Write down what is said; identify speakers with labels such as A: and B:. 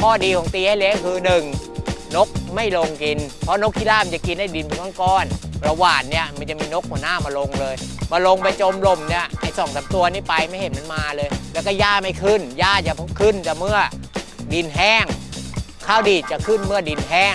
A: ข้อดีของตีให้เละคือหนึ่งนกไม่ลงกิน เพราะนกพิรามจะกินได้ดินเป็นก้อนๆระหว่านเนี่ยมันจะมีนกหัวหน้ามาลงเลย มาลงไปจมลมเนี่ยไอ้สองสามตัวนี้ไปไม่เห็นมันมาเลย แล้วก็หญ้าไม่ขึ้นหญ้าจะขึ้นแต่เมื่อดินแห้ง ข้าวดีจะขึ้นเมื่อดินแห้ง